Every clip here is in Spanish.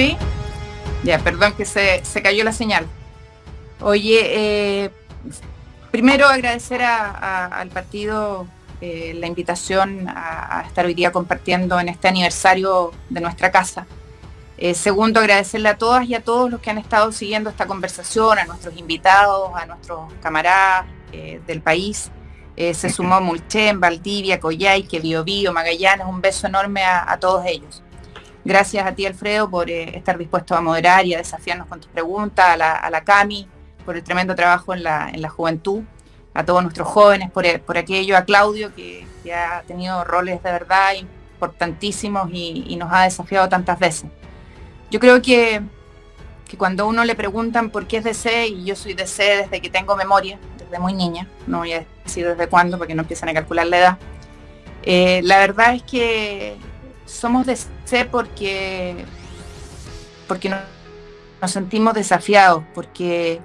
¿Sí? Ya, perdón que se, cayó la señal. Oye, eh, primero agradecer al partido eh, la invitación a, estar hoy día compartiendo en este aniversario de nuestra casa. Eh, segundo, agradecerle a todas y a todos los que han estado siguiendo esta conversación, a nuestros invitados, a nuestros camaradas del país. se sumó Mulchen, Valdivia, Coyhaique, Biobío, Magallanes, un beso enorme a todos ellos. Gracias a ti, Alfredo, por eh, estar dispuesto a moderar y a desafiarnos con tus preguntas, a la, CAMI, por el tremendo trabajo en la, juventud, a todos nuestros jóvenes, por, eh, aquello, a Claudio, que, ha tenido roles de verdad importantísimos y, nos ha desafiado tantas veces. Yo creo que, que cuando uno le preguntan por qué es DC, y yo soy DC desde que tengo memoria, desde muy niña, no voy a decir desde cuándo, porque no empiezan a calcular la edad, eh, la verdad es que somos de C porque, porque nos, sentimos desafiados, porque,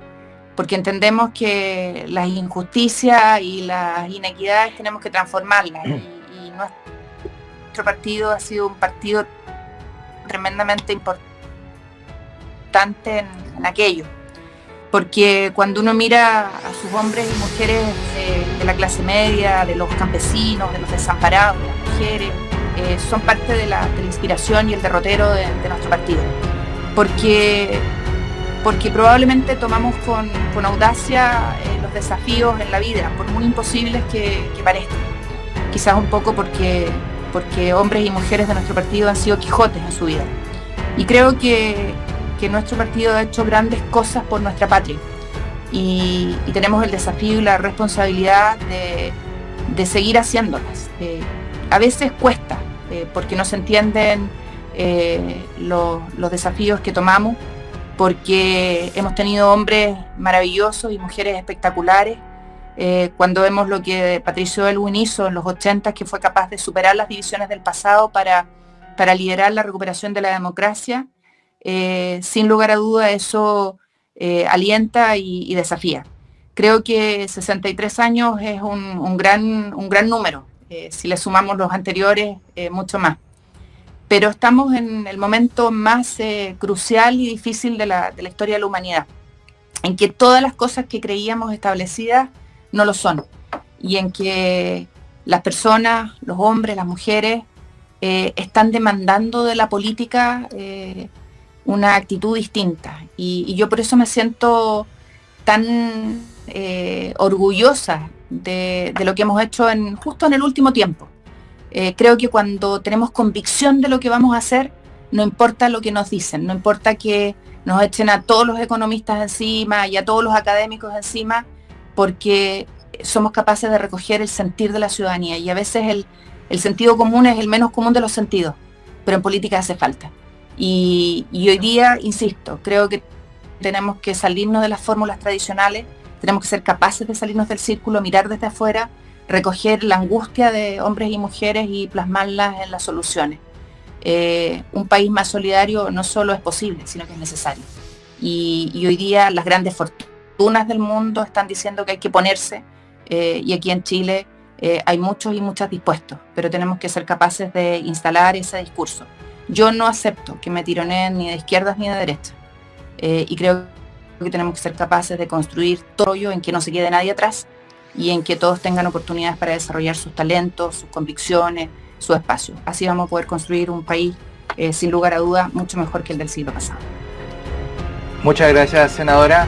porque entendemos que las injusticias y las inequidades tenemos que transformarlas. Y, nuestro partido ha sido un partido tremendamente importante en, aquello. Porque cuando uno mira a sus hombres y mujeres de la clase media, de los campesinos, de los desamparados, de las mujeres, eh, son parte de la, inspiración y el derrotero de, nuestro partido. Porque, porque probablemente tomamos con, audacia eh, los desafíos en la vida, por muy imposibles que, parezcan. Quizás un poco porque, porque hombres y mujeres de nuestro partido han sido Quijotes en su vida. Y creo que, nuestro partido ha hecho grandes cosas por nuestra patria. Y, tenemos el desafío y la responsabilidad de, seguir haciéndolas. A veces cuesta, eh, porque no se entienden eh, los desafíos que tomamos, porque hemos tenido hombres maravillosos y mujeres espectaculares. Eh, cuando vemos lo que Patricio Elwin hizo en los 80, que fue capaz de superar las divisiones del pasado para, para liderar la recuperación de la democracia, sin lugar a duda eso alienta y, desafía. Creo que 63 años es un, gran, un gran número eh, si le sumamos los anteriores, eh, mucho más. Pero estamos en el momento más eh, crucial y difícil de la, historia de la humanidad, en que todas las cosas que creíamos establecidas no lo son, y en que las personas, los hombres, las mujeres, están demandando de la política una actitud distinta. Y, yo por eso me siento tan orgullosa de, lo que hemos hecho en, justo en el último tiempo. Eh, creo que cuando tenemos convicción de lo que vamos a hacer, no importa lo que nos dicen, no importa que nos echen a todos los economistas encima y a todos los académicos encima, porque somos capaces de recoger el sentir de la ciudadanía y a veces el, sentido común es el menos común de los sentidos, pero en política hace falta. y hoy día, insisto, creo que tenemos que salirnos de las fórmulas tradicionales tenemos que ser capaces de salirnos del círculo, mirar desde afuera, recoger la angustia de hombres y mujeres y plasmarlas en las soluciones. Eh, un país más solidario no solo es posible, sino que es necesario. Y, hoy día las grandes fortunas del mundo están diciendo que hay que ponerse, eh, y aquí en Chile eh, hay muchos y muchas dispuestos, pero tenemos que ser capaces de instalar ese discurso. Yo no acepto que me tironeen ni de izquierdas ni de derechas. y creo que tenemos que ser capaces de construir todo en que no se quede nadie atrás y en que todos tengan oportunidades para desarrollar sus talentos, sus convicciones, su espacio. Así vamos a poder construir un país, eh, sin lugar a duda, mucho mejor que el del siglo pasado. Muchas gracias, senadora.